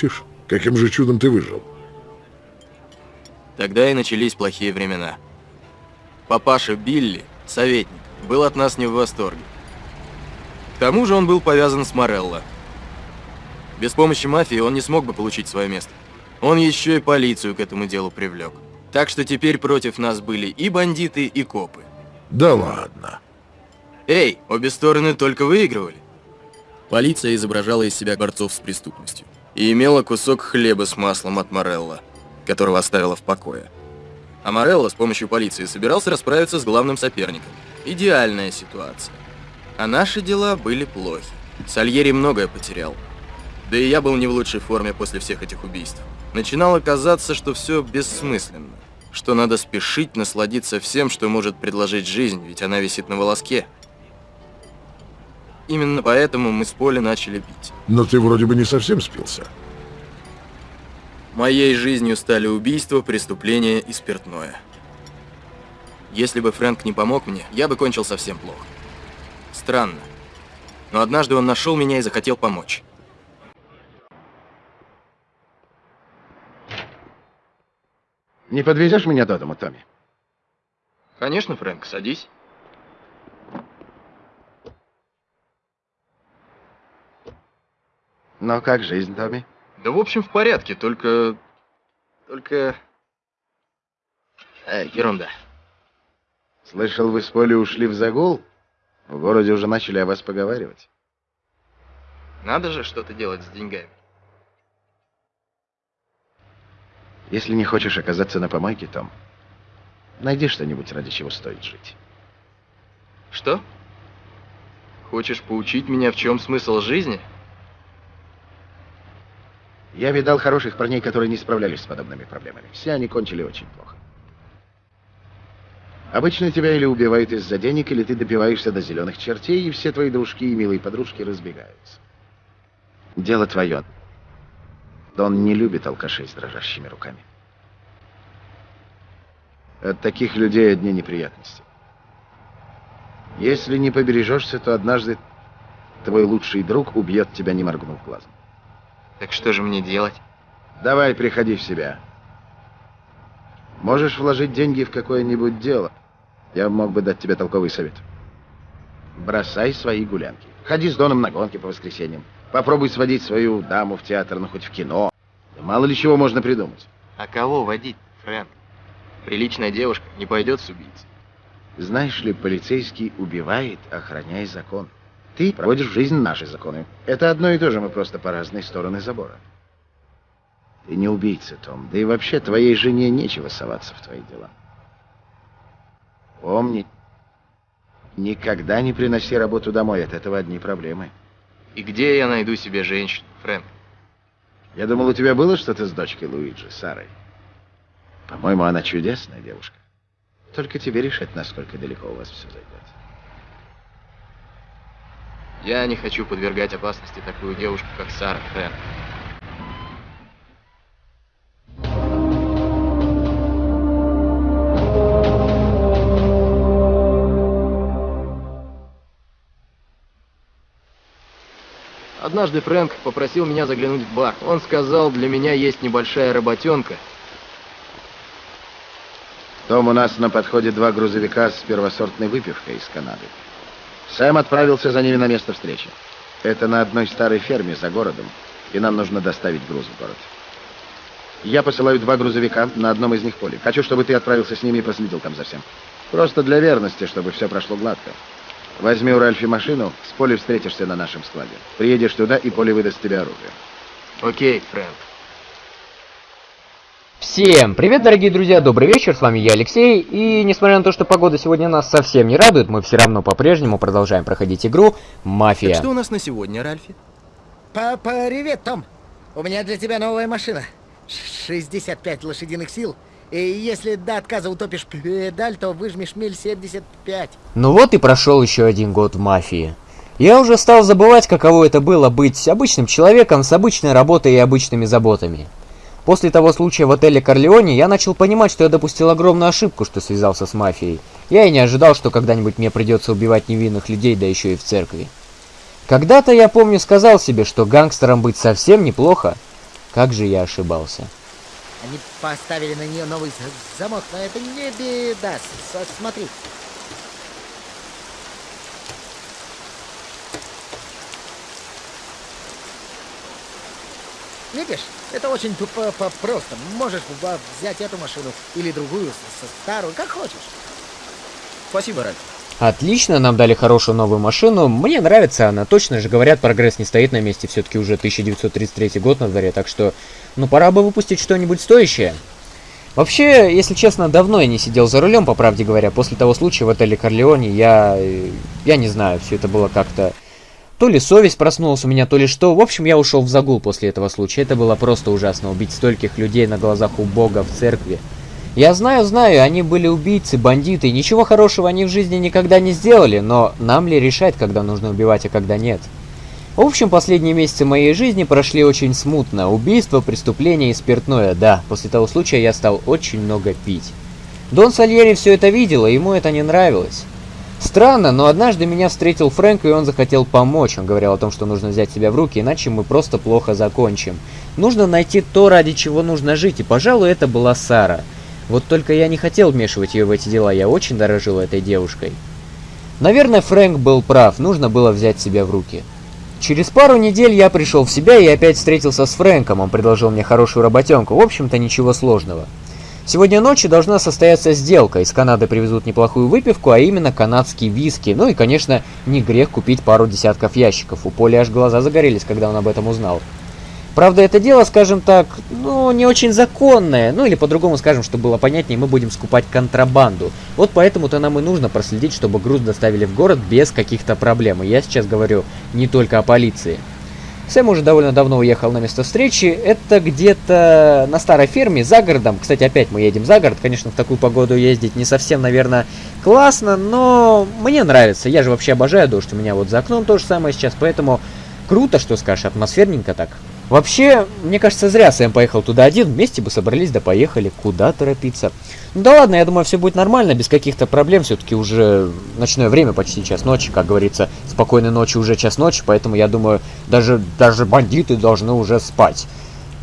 Шутишь? Каким же чудом ты выжил? Тогда и начались плохие времена. Папаша Билли, советник, был от нас не в восторге. К тому же он был повязан с Морелло. Без помощи мафии он не смог бы получить свое место. Он еще и полицию к этому делу привлек. Так что теперь против нас были и бандиты, и копы. Да ладно. Эй, обе стороны только выигрывали. Полиция изображала из себя борцов с преступностью и имела кусок хлеба с маслом от Морелла, которого оставила в покое. А Морелло с помощью полиции собирался расправиться с главным соперником. Идеальная ситуация. А наши дела были плохи. Сальери многое потерял. Да и я был не в лучшей форме после всех этих убийств. Начинало казаться, что все бессмысленно. Что надо спешить насладиться всем, что может предложить жизнь, ведь она висит на волоске. Именно поэтому мы с Поли начали пить. Но ты вроде бы не совсем спился. Моей жизнью стали убийства, преступления и спиртное. Если бы Фрэнк не помог мне, я бы кончил совсем плохо. Странно. Но однажды он нашел меня и захотел помочь. Не подвезешь меня до дома, Томми? Конечно, Фрэнк, садись. Но как жизнь, Томми? Да в общем в порядке, только... Только... Э, ерунда. Слышал, вы с Полей ушли в загул? В городе уже начали о вас поговаривать. Надо же что-то делать с деньгами. Если не хочешь оказаться на помойке, Том, найди что-нибудь, ради чего стоит жить. Что? Хочешь поучить меня, в чем смысл жизни? Я видал хороших парней, которые не справлялись с подобными проблемами. Все они кончили очень плохо. Обычно тебя или убивают из-за денег, или ты добиваешься до зеленых чертей, и все твои дружки и милые подружки разбегаются. Дело твое. Дон не любит алкашей с дрожащими руками. От таких людей одни неприятности. Если не побережешься, то однажды твой лучший друг убьет тебя, не моргнув глазом. Так что же мне делать? Давай, приходи в себя. Можешь вложить деньги в какое-нибудь дело. Я мог бы дать тебе толковый совет. Бросай свои гулянки. Ходи с Доном на гонки по воскресеньям. Попробуй сводить свою даму в театр, ну хоть в кино. Да мало ли чего можно придумать. А кого водить, Фрэнк? Приличная девушка не пойдет с убийцей. Знаешь ли, полицейский убивает, охраняя закон. Ты проводишь в жизнь наши законы. Это одно и то же, мы просто по разные стороны забора. Ты не убийца, Том. Да и вообще твоей жене нечего соваться в твои дела. Помни, никогда не приноси работу домой, от этого одни проблемы. И где я найду себе женщину, Фрэнк? Я думал, у тебя было что-то с дочкой Луиджи, Сарой. По-моему, она чудесная девушка. Только тебе решать, насколько далеко у вас все зайдет. Я не хочу подвергать опасности такую девушку, как Сара Фрэнк. Однажды Фрэнк попросил меня заглянуть в бар. Он сказал, для меня есть небольшая работенка. Том, у нас на подходе два грузовика с первосортной выпивкой из Канады. Сэм отправился за ними на место встречи. Это на одной старой ферме за городом, и нам нужно доставить груз в город. Я посылаю два грузовика, на одном из них поле. Хочу, чтобы ты отправился с ними и проследил там за всем. Просто для верности, чтобы все прошло гладко. Возьми у Ральфи машину, с Полей встретишься на нашем складе. Приедешь туда, и Поле выдаст тебе оружие. Окей, Фрэнк. Всем привет, дорогие друзья, добрый вечер, с вами я, Алексей, и несмотря на то, что погода сегодня нас совсем не радует, мы все равно по-прежнему продолжаем проходить игру «Мафия». Так что у нас на сегодня, Ральфи? Папа, привет, Том. У меня для тебя новая машина. 65 лошадиных сил. И если до отказа утопишь педаль, то выжмешь миль 75. Ну вот и прошел еще один год в «Мафии». Я уже стал забывать, каково это было быть обычным человеком с обычной работой и обычными заботами. После того случая в отеле Корлеоне я начал понимать, что я допустил огромную ошибку, что связался с мафией. Я и не ожидал, что когда-нибудь мне придется убивать невинных людей, да еще и в церкви. Когда-то, я помню, сказал себе, что гангстером быть совсем неплохо. Как же я ошибался. Они поставили на нее новый замок, но это не беда. Смотри. Видишь, это очень п- просто. Можешь взять эту машину или другую, старую, как хочешь. Спасибо, Ральф. Отлично, нам дали хорошую новую машину. Мне нравится она. Точно же говорят, прогресс не стоит на месте. Все-таки уже 1933 год на дворе, так что, ну, пора бы выпустить что-нибудь стоящее. Вообще, если честно, давно я не сидел за рулем, по правде говоря. После того случая в отеле Корлеоне я... э, Я не знаю, все это было как-то... То ли совесть проснулась у меня, то ли что. В общем, я ушел в загул после этого случая. Это было просто ужасно. Убить стольких людей на глазах у Бога в церкви. Я знаю, знаю, они были убийцы, бандиты, ничего хорошего они в жизни никогда не сделали, но нам ли решать, когда нужно убивать, а когда нет? В общем, последние месяцы моей жизни прошли очень смутно. Убийство, преступление и спиртное, да. После того случая я стал очень много пить. Дон Сальери все это видел, и ему это не нравилось. Странно, но однажды меня встретил Фрэнк, и он захотел помочь. Он говорил о том, что нужно взять себя в руки, иначе мы просто плохо закончим. Нужно найти то, ради чего нужно жить, и, пожалуй, это была Сара. Вот только я не хотел вмешивать ее в эти дела, я очень дорожил этой девушкой. Наверное, Фрэнк был прав, нужно было взять себя в руки. Через пару недель я пришел в себя и опять встретился с Фрэнком, он предложил мне хорошую работенку, в общем-то ничего сложного. Сегодня ночью должна состояться сделка, из Канады привезут неплохую выпивку, а именно канадский виски, ну и, конечно, не грех купить пару десятков ящиков, у Поли аж глаза загорелись, когда он об этом узнал. Правда, это дело, скажем так, ну, не очень законное, ну или по-другому скажем, чтобы было понятнее, мы будем скупать контрабанду. Вот поэтому-то нам и нужно проследить, чтобы груз доставили в город без каких-то проблем. И я сейчас говорю не только о полиции. Сэм уже довольно давно уехал на место встречи. Это где-то на старой ферме, за городом. Кстати, опять мы едем за город. Конечно, в такую погоду ездить не совсем, наверное, классно, но мне нравится. Я же вообще обожаю дождь. У меня вот за окном то же самое сейчас, поэтому круто, что скажешь, атмосферненько так. Вообще, мне кажется, зря Сэм поехал туда один, вместе бы собрались, да поехали, куда торопиться. Ну да ладно, я думаю, все будет нормально, без каких-то проблем, все-таки уже ночное время, почти час ночи, как говорится, спокойной ночи уже час ночи, поэтому я думаю, даже, даже бандиты должны уже спать.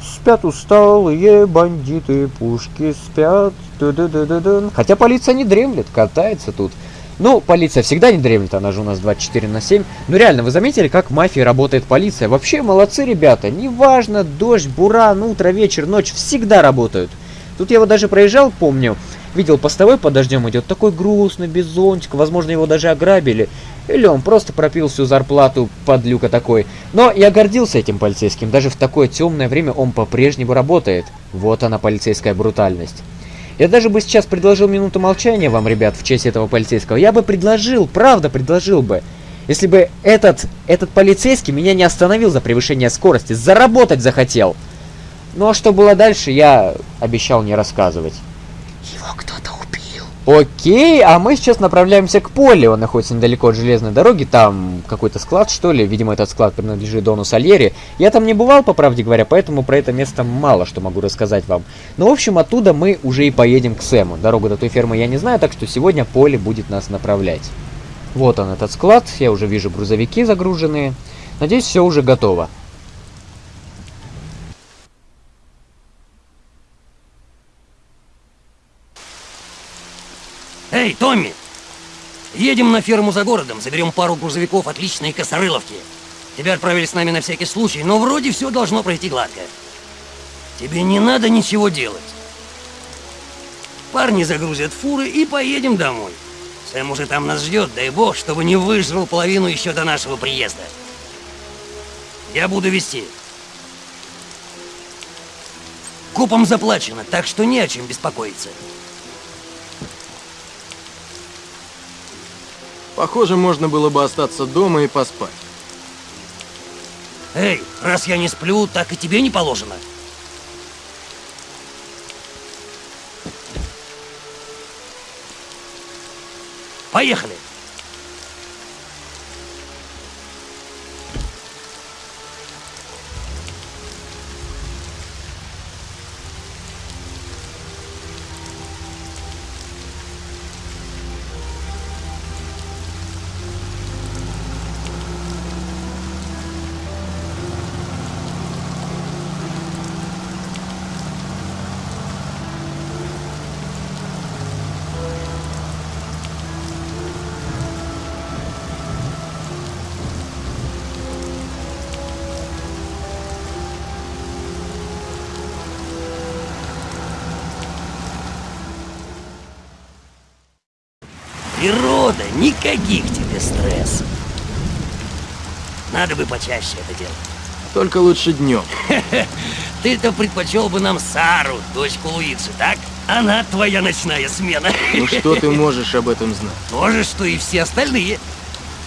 Спят усталые бандиты, пушки спят, ду-ду-ду-ду-ду. Хотя полиция не дремлет, катается тут. Ну, полиция всегда не дремлет, она же у нас 24 на 7. Ну реально, вы заметили, как в мафии работает полиция? Вообще молодцы ребята, неважно, дождь, буран, утро, вечер, ночь, всегда работают. Тут я вот даже проезжал, помню, видел постовой под дождем идет, такой грустный, без зонтика, возможно его даже ограбили. Или он просто пропил всю зарплату, подлюка такой. Но я гордился этим полицейским, даже в такое темное время он по-прежнему работает. Вот она, полицейская брутальность. Я даже бы сейчас предложил минуту молчания вам, ребят, в честь этого полицейского. Я бы предложил, правда предложил бы. Если бы этот, этот полицейский меня не остановил за превышение скорости, заработать захотел. Ну а что было дальше, я обещал не рассказывать. Его кто-то. Окей, а мы сейчас направляемся к полю. Он находится недалеко от железной дороги. Там какой-то склад, что ли. Видимо, этот склад принадлежит Дону Сальери. Я там не бывал, по правде говоря, поэтому про это место мало что могу рассказать вам. Но, в общем, оттуда мы уже и поедем к Сэму. Дорогу до той фермы я не знаю, так что сегодня поле будет нас направлять. Вот он, этот склад. Я уже вижу грузовики загруженные. Надеюсь, все уже готово. Эй, Томми! Едем на ферму за городом, заберем пару грузовиков отличной косорыловки. Тебя отправили с нами на всякий случай, но вроде все должно пройти гладко. Тебе не надо ничего делать. Парни загрузят фуры и поедем домой. Сэм уже там нас ждет, дай бог, чтобы не выжрал половину еще до нашего приезда. Я буду вести. Купом заплачено, так что не о чем беспокоиться. Похоже, можно было бы остаться дома и поспать. Эй, раз я не сплю, так и тебе не положено. Поехали! Никаких тебе стрессов. Надо бы почаще это делать. Только лучше днем. Ты-то предпочел бы нам Сару, дочку Луиджи, так? Она твоя ночная смена. Ну что ты можешь об этом знать? То же, что и все остальные.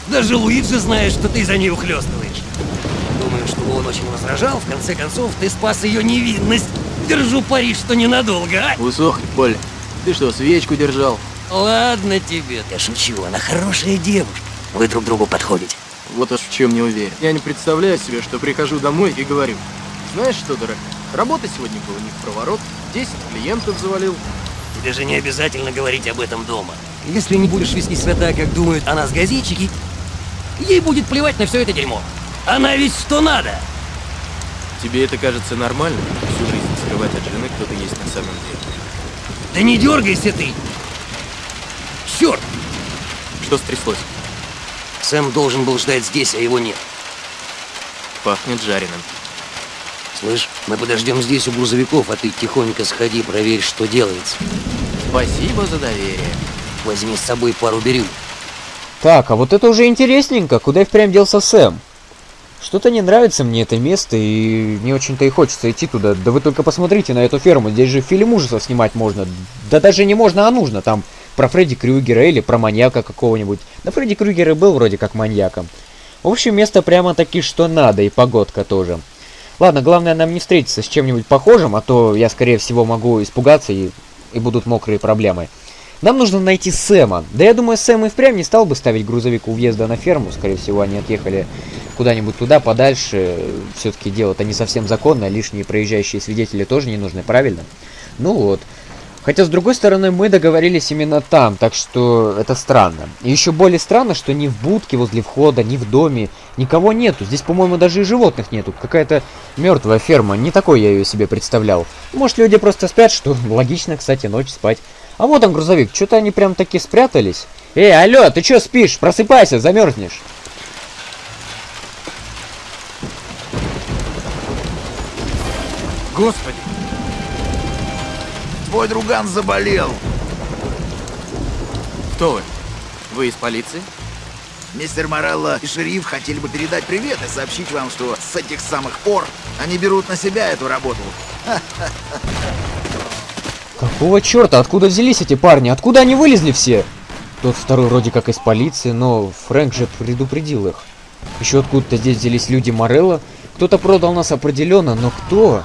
Даже Луиджи знает, что ты за ней ухлёстываешь. Думаю, что он очень возражал. В конце концов, ты спас ее невинность. Держу пари, что ненадолго, а? Усохни, Поль. Ты что, свечку держал? Ладно тебе. Я шучу, она хорошая девушка. Вы друг другу подходите. Вот уж в чем не уверен. Я не представляю себе, что прихожу домой и говорю. Знаешь что, дорогая, работа сегодня была не в проворот, 10 клиентов завалил. Тебе же не обязательно говорить об этом дома. Если не будешь вести себя так, как думают о нас газетчики, ей будет плевать на все это дерьмо. Она ведь что надо. Тебе это кажется нормально? Всю жизнь скрывать от жены, кто ты есть на самом деле. Да не дергайся ты! Черт! Что стряслось? Сэм должен был ждать здесь, а его нет. Пахнет жареным. Слышь, мы подождем здесь у грузовиков, а ты тихонько сходи, проверь, что делается. Спасибо за доверие. Возьми с собой пару бирюк. Так, а вот это уже интересненько. Куда и впрямь делся Сэм? Что-то не нравится мне это место, и не очень-то и хочется идти туда. Да вы только посмотрите на эту ферму, здесь же фильм ужасов снимать можно. Да даже не можно, а нужно. Там про Фредди Крюгера или про маньяка какого-нибудь. Да Фредди Крюгер и был вроде как маньяком. В общем, место прямо таки что надо, и погодка тоже. Ладно, главное нам не встретиться с чем-нибудь похожим, а то я, скорее всего, могу испугаться и, и будут мокрые проблемы. Нам нужно найти Сэма. Да я думаю, Сэм и впрямь не стал бы ставить грузовик у въезда на ферму. Скорее всего, они отъехали куда-нибудь туда, подальше. Все-таки дело-то не совсем законное, лишние проезжающие свидетели тоже не нужны, правильно? Ну вот. Хотя, с другой стороны, мы договорились именно там, так что это странно. И еще более странно, что ни в будке возле входа, ни в доме никого нету. Здесь, по-моему, даже и животных нету. Какая-то мертвая ферма, не такой я ее себе представлял. Может, люди просто спят, что логично, кстати, ночь спать. А вот он, грузовик, что-то они прям таки спрятались. Эй, алло, ты что спишь? Просыпайся, замерзнешь. Господи! Твой друган заболел. Кто вы? Вы из полиции? Мистер Морелло и шериф хотели бы передать привет и сообщить вам, что с этих самых пор они берут на себя эту работу. Какого черта? Откуда взялись эти парни? Откуда они вылезли все? Тот второй вроде как из полиции, но Фрэнк же предупредил их. Еще откуда-то здесь взялись люди Морелла. Кто-то продал нас определенно, но кто?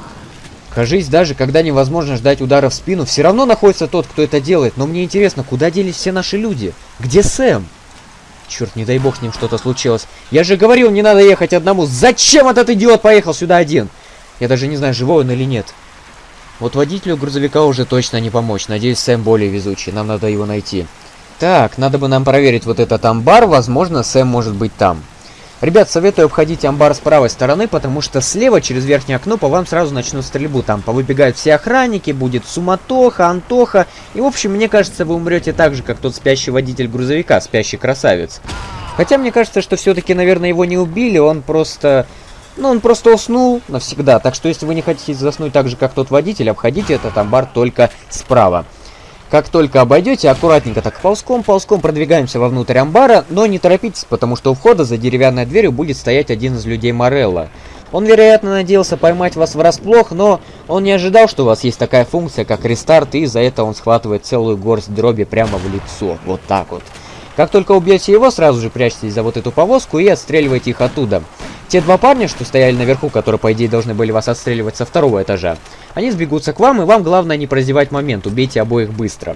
Кажись, даже когда невозможно ждать удара в спину, все равно находится тот, кто это делает. Но мне интересно, куда делись все наши люди? Где Сэм? Черт, не дай бог с ним что-то случилось. Я же говорил, не надо ехать одному. Зачем этот идиот поехал сюда один? Я даже не знаю, живой он или нет. Вот водителю грузовика уже точно не помочь. Надеюсь, Сэм более везучий. Нам надо его найти. Так, надо бы нам проверить вот этот амбар. Возможно, Сэм может быть там. Ребят, советую обходить амбар с правой стороны, потому что слева через верхнее окно по вам сразу начнут стрельбу. Там повыбегают все охранники, будет суматоха, антоха. И в общем, мне кажется, вы умрете так же, как тот спящий водитель грузовика, спящий красавец. Хотя мне кажется, что все-таки, наверное, его не убили, он просто... Ну, он просто уснул навсегда. Так что, если вы не хотите заснуть так же, как тот водитель, обходите этот амбар только справа. Как только обойдете, аккуратненько так ползком-ползком продвигаемся вовнутрь амбара, но не торопитесь, потому что у входа за деревянной дверью будет стоять один из людей Морелла. Он, вероятно, надеялся поймать вас врасплох, но он не ожидал, что у вас есть такая функция, как рестарт, и за это он схватывает целую горсть дроби прямо в лицо. Вот так вот. Как только убьете его, сразу же прячьтесь за вот эту повозку и отстреливайте их оттуда. Те два парня, что стояли наверху, которые, по идее, должны были вас отстреливать со второго этажа, они сбегутся к вам, и вам главное не прозевать момент, убейте обоих быстро.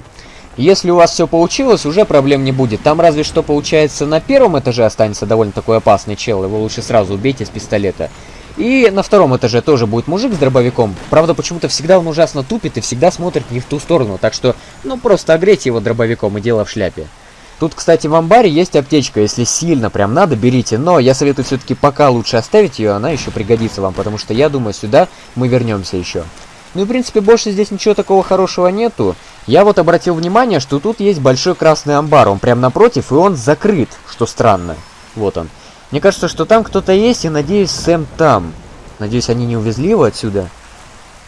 Если у вас все получилось, уже проблем не будет. Там разве что получается на первом этаже останется довольно такой опасный чел, его лучше сразу убейте с пистолета. И на втором этаже тоже будет мужик с дробовиком. Правда, почему-то всегда он ужасно тупит и всегда смотрит не в ту сторону, так что, ну, просто огрейте его дробовиком и дело в шляпе. Тут, кстати, в амбаре есть аптечка, если сильно прям надо, берите. Но я советую все-таки пока лучше оставить ее, она еще пригодится вам, потому что я думаю, сюда мы вернемся еще. Ну и, в принципе, больше здесь ничего такого хорошего нету. Я вот обратил внимание, что тут есть большой красный амбар, он прям напротив, и он закрыт, что странно. Вот он. Мне кажется, что там кто-то есть, и надеюсь, Сэм там. Надеюсь, они не увезли его отсюда.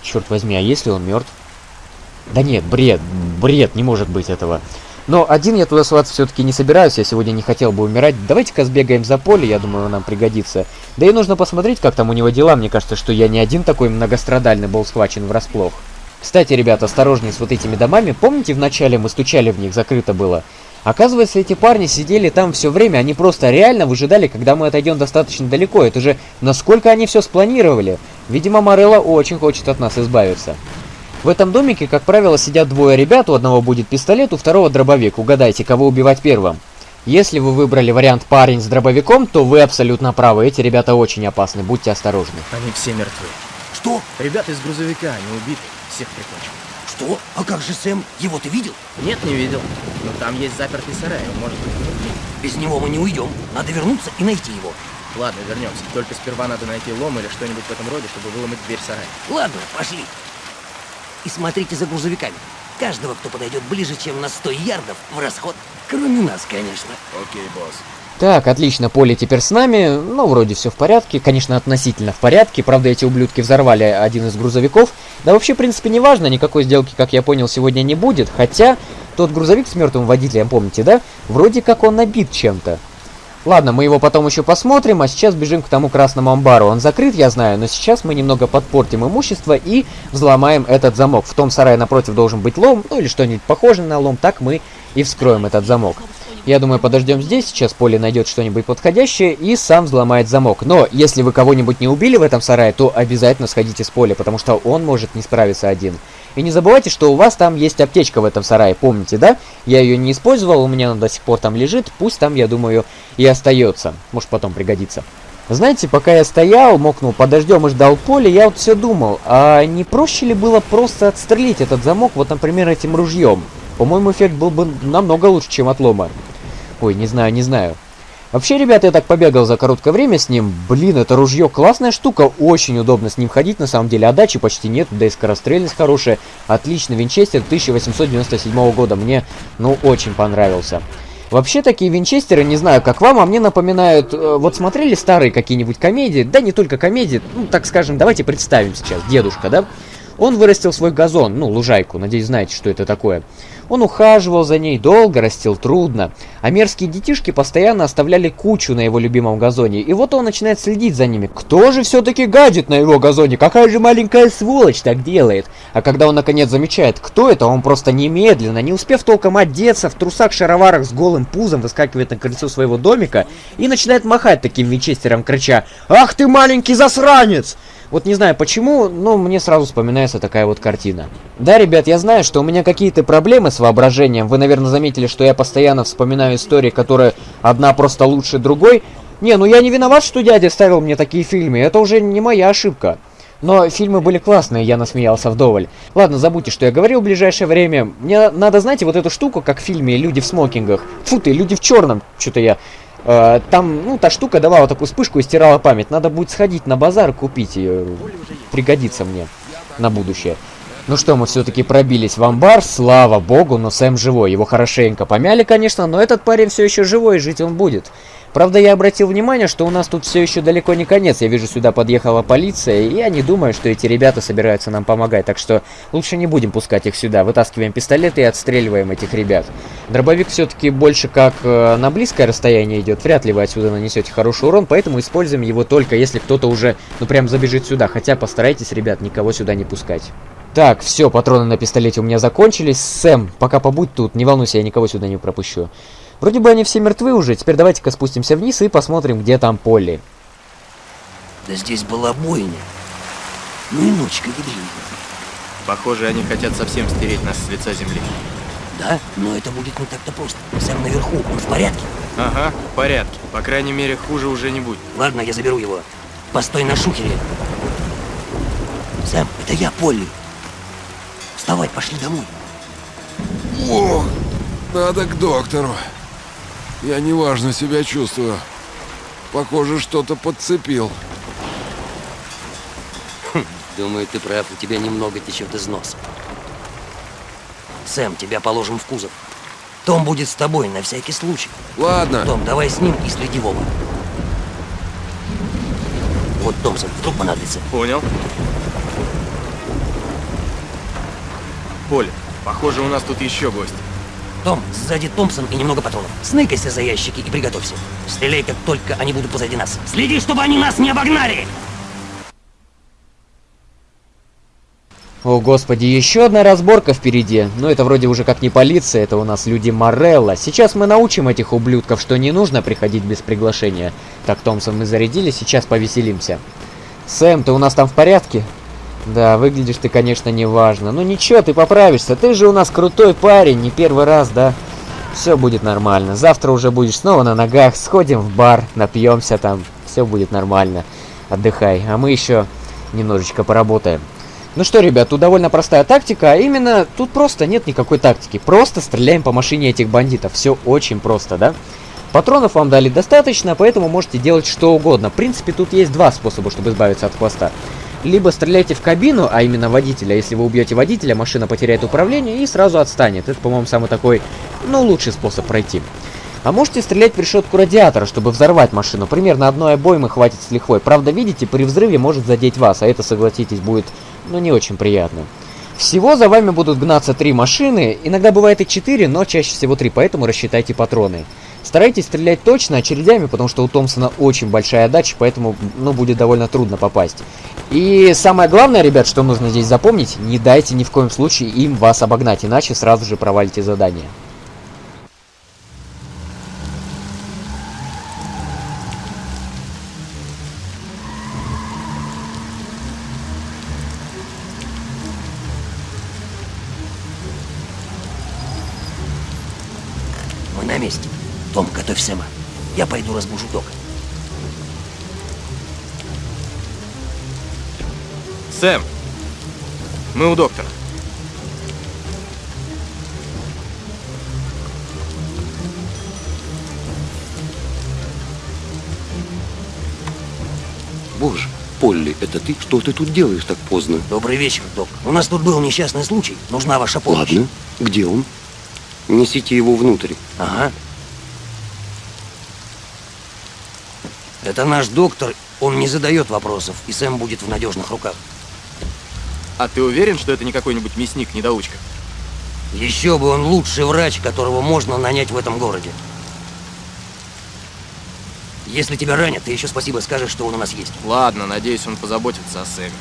Черт возьми, а если он мертв? Да нет, бред, бред, не может быть этого. Но один я туда соваться все-таки не собираюсь, я сегодня не хотел бы умирать. Давайте-ка сбегаем за поле, я думаю, нам пригодится. Да и нужно посмотреть, как там у него дела. Мне кажется, что я не один такой многострадальный был схвачен врасплох. Кстати, ребята, осторожнее с вот этими домами. Помните, вначале мы стучали в них, закрыто было? Оказывается, эти парни сидели там все время, они просто реально выжидали, когда мы отойдем достаточно далеко. Это же насколько они все спланировали. Видимо, Морелло очень хочет от нас избавиться. В этом домике, как правило, сидят двое ребят, у одного будет пистолет, у второго дробовик. Угадайте, кого убивать первым. Если вы выбрали вариант парень с дробовиком, то вы абсолютно правы. Эти ребята очень опасны, будьте осторожны. Они все мертвы. Что? Ребята из грузовика, они убиты. Всех прикончил. Что? А как же Сэм? Его ты видел? Нет, не видел. Но там есть запертый сарай, он может быть внутри. Без него мы не уйдем. Надо вернуться и найти его. Ладно, вернемся. Только сперва надо найти лом или что-нибудь в этом роде, чтобы выломать дверь сарая. Ладно, пошли. И смотрите за грузовиками. Каждого, кто подойдет ближе, чем на 100 ярдов, в расход. Кроме нас, конечно. Окей, босс. Так, отлично, Поле теперь с нами. Ну, вроде все в порядке. Конечно, относительно в порядке. Правда, эти ублюдки взорвали один из грузовиков. Да вообще, в принципе, не важно. Никакой сделки, как я понял, сегодня не будет. Хотя, тот грузовик с мертвым водителем, помните, да? Вроде как он набит чем-то. Ладно, мы его потом еще посмотрим, а сейчас бежим к тому красному амбару. Он закрыт, я знаю, но сейчас мы немного подпортим имущество и взломаем этот замок. В том сарае напротив должен быть лом, ну или что-нибудь похожее на лом, так мы и вскроем этот замок. Я думаю, подождем здесь, сейчас Поле найдет что-нибудь подходящее и сам взломает замок. Но если вы кого-нибудь не убили в этом сарае, то обязательно сходите с Поля, потому что он может не справиться один. И не забывайте, что у вас там есть аптечка в этом сарае, помните, да? Я ее не использовал, у меня она до сих пор там лежит, пусть там, я думаю, и остается. Может потом пригодится. Знаете, пока я стоял, мокнул подождем и ждал поле, я вот все думал, а не проще ли было просто отстрелить этот замок, вот, например, этим ружьем? По-моему, эффект был бы намного лучше, чем отлома. Ой, не знаю, не знаю. Вообще, ребята, я так побегал за короткое время с ним. Блин, это ружье классная штука, очень удобно с ним ходить, на самом деле. Отдачи почти нет, да и скорострельность хорошая. Отличный винчестер 1897 года, мне, ну, очень понравился. Вообще, такие винчестеры, не знаю, как вам, а мне напоминают... Э, вот смотрели старые какие-нибудь комедии? Да не только комедии, ну, так скажем, давайте представим сейчас. Дедушка, да? Он вырастил свой газон, ну, лужайку, надеюсь, знаете, что это такое. Он ухаживал за ней, долго растил, трудно. А мерзкие детишки постоянно оставляли кучу на его любимом газоне. И вот он начинает следить за ними. Кто же все-таки гадит на его газоне? Какая же маленькая сволочь так делает? А когда он наконец замечает, кто это, он просто немедленно, не успев толком одеться, в трусах-шароварах с голым пузом выскакивает на крыльцо своего домика и начинает махать таким винчестером, крича «Ах ты маленький засранец!» Вот не знаю почему, но мне сразу вспоминается такая вот картина. Да, ребят, я знаю, что у меня какие-то проблемы с воображением. Вы, наверное, заметили, что я постоянно вспоминаю истории, которые одна просто лучше другой. Не, ну я не виноват, что дядя ставил мне такие фильмы. Это уже не моя ошибка. Но фильмы были классные, я насмеялся вдоволь. Ладно, забудьте, что я говорил в ближайшее время. Мне надо, знаете, вот эту штуку, как в фильме «Люди в смокингах». Фу ты, «Люди в черном». Что-то я там, ну, та штука давала такую вспышку и стирала память. Надо будет сходить на базар купить ее. Пригодится мне на будущее. Ну что, мы все-таки пробились в амбар, слава богу, но Сэм живой. Его хорошенько помяли, конечно, но этот парень все еще живой, жить он будет. Правда, я обратил внимание, что у нас тут все еще далеко не конец. Я вижу, сюда подъехала полиция, и я не думаю, что эти ребята собираются нам помогать. Так что лучше не будем пускать их сюда. Вытаскиваем пистолеты и отстреливаем этих ребят. Дробовик все-таки больше как э, на близкое расстояние идет. Вряд ли вы отсюда нанесете хороший урон, поэтому используем его только если кто-то уже, ну прям забежит сюда. Хотя постарайтесь, ребят, никого сюда не пускать. Так, все, патроны на пистолете у меня закончились. Сэм, пока побудь тут, не волнуйся, я никого сюда не пропущу. Вроде бы они все мертвы уже, теперь давайте-ка спустимся вниз и посмотрим, где там Полли. Да здесь была бойня. Ну и ночка ядрина. Похоже, они хотят совсем стереть нас с лица земли. Да, но это будет не так-то просто. Сэм наверху, он в порядке? Ага, в порядке. По крайней мере, хуже уже не будет. Ладно, я заберу его. Постой на шухере. Сэм, это я, Полли. Вставай, пошли домой. Ох, надо к доктору. Я неважно себя чувствую. Похоже, что-то подцепил. Думаю, ты прав, у тебя немного течет из носа. Сэм, тебя положим в кузов. Том будет с тобой на всякий случай. Ладно. Том, давай с ним и следи в оба. Вот Томпсон, вдруг понадобится. Понял. Поле, похоже, у нас тут еще гость. Том, сзади Томпсон и немного патронов. Сныкайся за ящики и приготовься. Стреляй, как только они будут позади нас. Следи, чтобы они нас не обогнали! О, господи, еще одна разборка впереди. Но это вроде уже как не полиция, это у нас люди Морелла. Сейчас мы научим этих ублюдков, что не нужно приходить без приглашения. Так, Томпсон, мы зарядили, сейчас повеселимся. Сэм, ты у нас там в порядке? Да, выглядишь ты, конечно, неважно. Ну ничего, ты поправишься. Ты же у нас крутой парень, не первый раз, да? Все будет нормально. Завтра уже будешь снова на ногах. Сходим в бар, напьемся там. Все будет нормально. Отдыхай. А мы еще немножечко поработаем. Ну что, ребят, тут довольно простая тактика, а именно тут просто нет никакой тактики. Просто стреляем по машине этих бандитов. Все очень просто, да? Патронов вам дали достаточно, поэтому можете делать что угодно. В принципе, тут есть два способа, чтобы избавиться от хвоста. Либо стреляйте в кабину, а именно водителя. Если вы убьете водителя, машина потеряет управление и сразу отстанет. Это, по-моему, самый такой, ну, лучший способ пройти. А можете стрелять в решетку радиатора, чтобы взорвать машину. Примерно одной обоймы хватит с лихвой. Правда, видите, при взрыве может задеть вас, а это, согласитесь, будет, ну, не очень приятно. Всего за вами будут гнаться три машины, иногда бывает и четыре, но чаще всего три, поэтому рассчитайте патроны. Старайтесь стрелять точно очередями, потому что у Томпсона очень большая отдача, поэтому, ну, будет довольно трудно попасть. И самое главное, ребят, что нужно здесь запомнить, не дайте ни в коем случае им вас обогнать, иначе сразу же провалите задание. Разбужу Дока. Сэм, мы у доктора. Боже, Полли, это ты? Что ты тут делаешь так поздно? Добрый вечер, Док. У нас тут был несчастный случай. Нужна ваша помощь. Ладно, где он? Несите его внутрь. Ага. Это наш доктор. Он не задает вопросов, и Сэм будет в надежных руках. А ты уверен, что это не какой-нибудь мясник-недоучка? Еще бы он лучший врач, которого можно нанять в этом городе. Если тебя ранят, ты еще спасибо скажешь, что он у нас есть. Ладно, надеюсь, он позаботится о Сэме.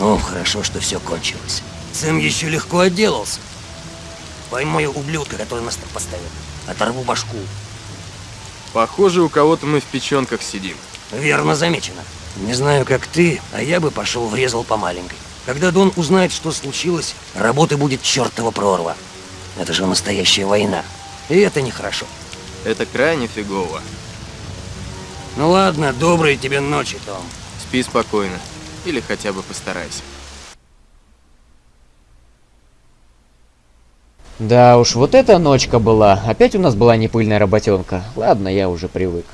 О, хорошо, что все кончилось. Сэм еще легко отделался. Поймаю ублюдка, который нас так поставил. Оторву башку. Похоже, у кого-то мы в печенках сидим. Верно замечено. Не знаю, как ты, а я бы пошел врезал по маленькой. Когда Дон узнает, что случилось, работы будет чертова прорва. Это же настоящая война. И это нехорошо. Это крайне фигово. Ну ладно, доброй тебе ночи, Том. Спи спокойно. Или хотя бы постарайся. Да уж, вот эта ночка была. Опять у нас была непыльная работенка. Ладно, я уже привык.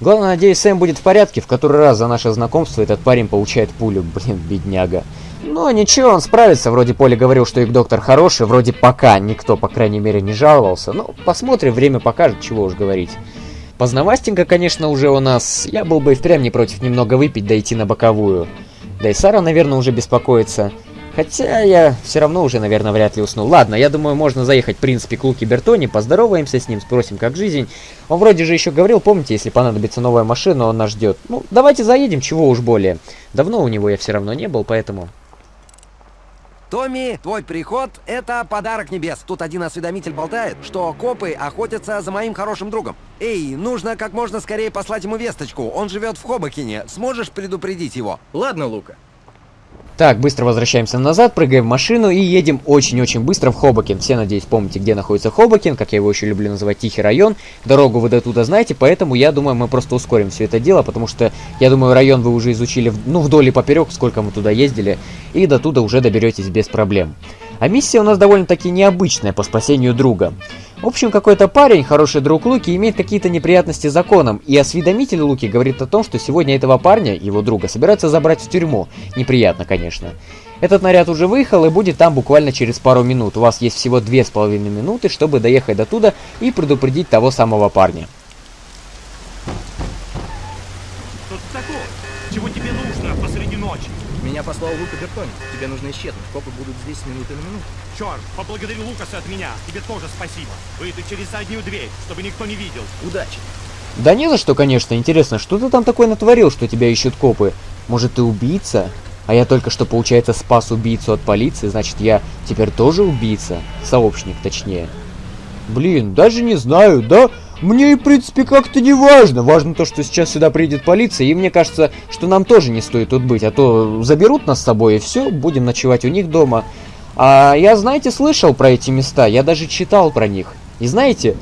Главное, надеюсь, Сэм будет в порядке. В который раз за наше знакомство этот парень получает пулю. Блин, бедняга. Но ничего, он справится. Вроде Поля говорил, что их доктор хороший. Вроде пока никто, по крайней мере, не жаловался. Ну, посмотрим, время покажет, чего уж говорить. Поздновастенько, конечно, уже у нас. Я был бы и впрямь не против немного выпить, да на боковую. Да и Сара, наверное, уже беспокоится. Хотя я все равно уже, наверное, вряд ли усну. Ладно, я думаю, можно заехать, в принципе, к Луке Бертони, поздороваемся с ним, спросим, как жизнь. Он вроде же еще говорил, помните, если понадобится новая машина, он нас ждет. Ну, давайте заедем, чего уж более. Давно у него я все равно не был, поэтому... Томми, твой приход — это подарок небес. Тут один осведомитель болтает, что копы охотятся за моим хорошим другом. Эй, нужно как можно скорее послать ему весточку. Он живет в Хобокине. Сможешь предупредить его? Ладно, Лука. Так, быстро возвращаемся назад, прыгаем в машину и едем очень-очень быстро в Хобокен. Все, надеюсь, помните, где находится Хобокен, как я его еще люблю называть, Тихий район. Дорогу вы до туда знаете, поэтому я думаю, мы просто ускорим все это дело, потому что, я думаю, район вы уже изучили, ну, вдоль и поперек, сколько мы туда ездили, и до туда уже доберетесь без проблем. А миссия у нас довольно-таки необычная по спасению друга. В общем, какой-то парень, хороший друг Луки, имеет какие-то неприятности с законом, и осведомитель Луки говорит о том, что сегодня этого парня, его друга, собираются забрать в тюрьму. Неприятно, конечно. Этот наряд уже выехал и будет там буквально через пару минут. У вас есть всего две с половиной минуты, чтобы доехать до туда и предупредить того самого парня. Послал Лука Бертони. Тебе нужно исчезнуть. Копы будут здесь с минуты на минуту. Черт, поблагодари Лукаса от меня. Тебе тоже спасибо. Выйду через заднюю дверь, чтобы никто не видел. Удачи. Да не за что, конечно. Интересно, что ты там такое натворил, что тебя ищут копы? Может, ты убийца? А я только что, получается, спас убийцу от полиции, значит, я теперь тоже убийца? Сообщник, точнее. Блин, даже не знаю, да? Мне, и, в принципе, как-то не важно. Важно то, что сейчас сюда приедет полиция, и мне кажется, что нам тоже не стоит тут быть, а то заберут нас с собой, и все, будем ночевать у них дома. А я, знаете, слышал про эти места, я даже читал про них. И знаете,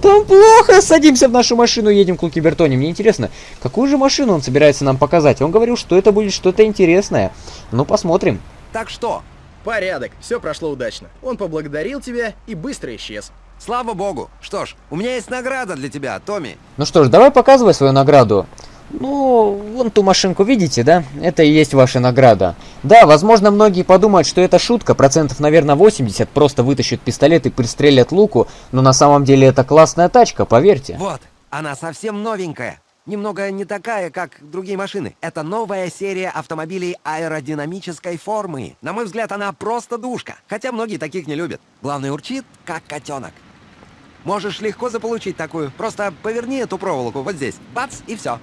там плохо, садимся в нашу машину, едем к Луки Бертони. Мне интересно, какую же машину он собирается нам показать? Он говорил, что это будет что-то интересное. Ну, посмотрим. Так что? Порядок, все прошло удачно. Он поблагодарил тебя и быстро исчез. Слава богу. Что ж, у меня есть награда для тебя, Томми. Ну что ж, давай показывай свою награду. Ну, вон ту машинку видите, да? Это и есть ваша награда. Да, возможно, многие подумают, что это шутка, процентов, наверное, 80, просто вытащат пистолет и пристрелят луку, но на самом деле это классная тачка, поверьте. Вот, она совсем новенькая. Немного не такая, как другие машины. Это новая серия автомобилей аэродинамической формы. На мой взгляд, она просто душка. Хотя многие таких не любят. Главное, урчит, как котенок. Можешь легко заполучить такую. Просто поверни эту проволоку вот здесь. Бац, и все.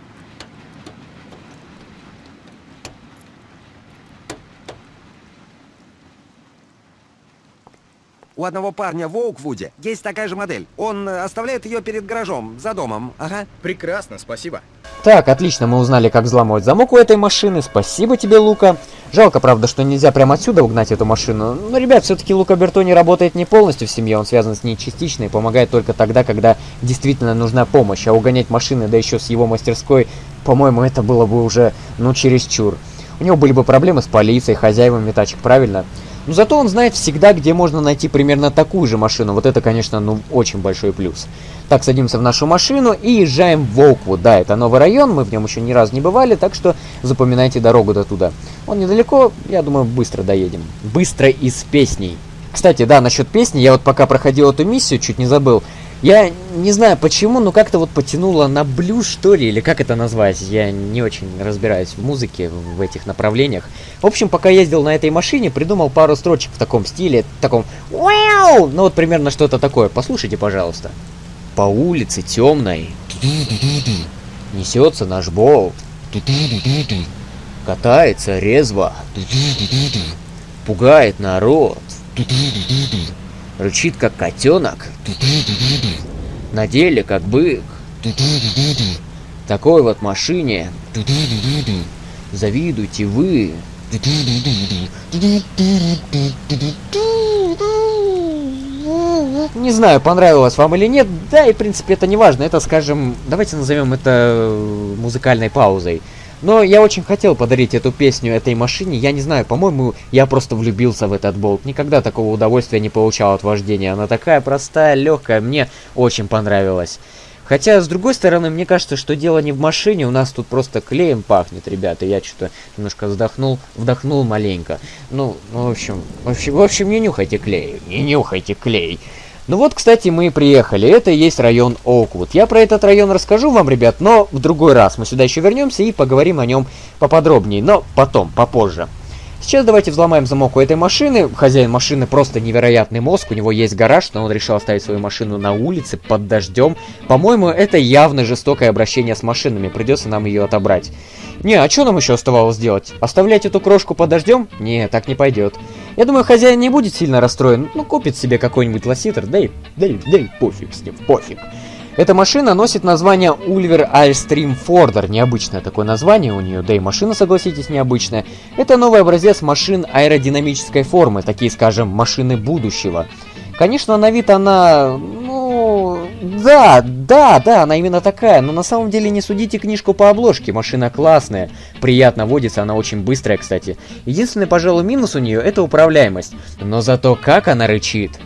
У одного парня в Оуквуде есть такая же модель. Он э, оставляет ее перед гаражом, за домом. Ага. Прекрасно, спасибо. Так, отлично, мы узнали, как взламывать замок у этой машины. Спасибо тебе, Лука. Жалко, правда, что нельзя прямо отсюда угнать эту машину. Но, ребят, все-таки Лука Бертони работает не полностью в семье, он связан с ней частично и помогает только тогда, когда действительно нужна помощь. А угонять машины, да еще с его мастерской, по-моему, это было бы уже, ну, чересчур. У него были бы проблемы с полицией, хозяевами тачек, правильно? Но зато он знает всегда, где можно найти примерно такую же машину. Вот это, конечно, ну, очень большой плюс. Так, садимся в нашу машину и езжаем в Волквуд. Да, это новый район, мы в нем еще ни разу не бывали, так что запоминайте дорогу до туда. Он недалеко, я думаю, быстро доедем. Быстро и с песней. Кстати, да, насчет песни, я вот пока проходил эту миссию, чуть не забыл. Я не знаю почему, но как-то вот потянуло на блюз, что ли, или как это назвать. Я не очень разбираюсь в музыке, в этих направлениях. В общем, пока ездил на этой машине, придумал пару строчек в таком стиле, таком «Вау!» Ну вот примерно что-то такое. Послушайте, пожалуйста. По улице темной несется наш болт. Катается резво. Пугает народ. Рычит как котенок. На деле как бык. Такой вот машине. Завидуйте вы. Не знаю, понравилось вам или нет, да и в принципе это не важно, это скажем, давайте назовем это музыкальной паузой. Но я очень хотел подарить эту песню этой машине, я не знаю, по-моему, я просто влюбился в этот болт. Никогда такого удовольствия не получал от вождения, она такая простая, легкая, мне очень понравилась. Хотя, с другой стороны, мне кажется, что дело не в машине, у нас тут просто клеем пахнет, ребята. Я что-то немножко вздохнул, вдохнул маленько. Ну, ну, в общем, в общем, в общем, не нюхайте клей, не нюхайте клей. Ну вот, кстати, мы и приехали. Это и есть район Оуквуд. Я про этот район расскажу вам, ребят, но в другой раз. Мы сюда еще вернемся и поговорим о нем поподробнее, но потом, попозже. Сейчас давайте взломаем замок у этой машины. Хозяин машины просто невероятный мозг. У него есть гараж, но он решил оставить свою машину на улице под дождем. По-моему, это явно жестокое обращение с машинами. Придется нам ее отобрать. Не, а что нам еще оставалось делать? Оставлять эту крошку под дождем? Не, так не пойдет. Я думаю, хозяин не будет сильно расстроен. Ну, купит себе какой-нибудь лоситер. Да и, да и, да и пофиг с ним, пофиг. Эта машина носит название Ulver Airstream Forder. Необычное такое название у нее, да и машина, согласитесь, необычная. Это новый образец машин аэродинамической формы, такие, скажем, машины будущего. Конечно, на вид она, ну, Да, да, да, она именно такая, но на самом деле не судите книжку по обложке, машина классная, приятно водится, она очень быстрая, кстати. Единственный, пожалуй, минус у нее это управляемость, но зато как она рычит.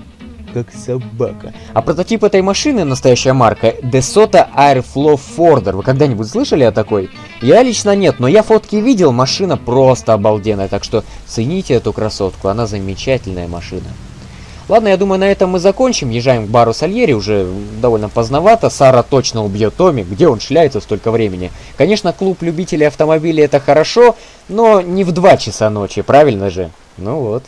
Как собака. А прототип этой машины, настоящая марка, DeSoto Airflow Forder. Вы когда-нибудь слышали о такой? Я лично нет, но я фотки видел, машина просто обалденная, так что цените эту красотку, она замечательная машина. Ладно, я думаю, на этом мы закончим. Езжаем к бару Сальери, уже довольно поздновато. Сара точно убьет Томми. Где он шляется столько времени? Конечно, клуб любителей автомобилей это хорошо, но не в 2 часа ночи, правильно же? Ну вот.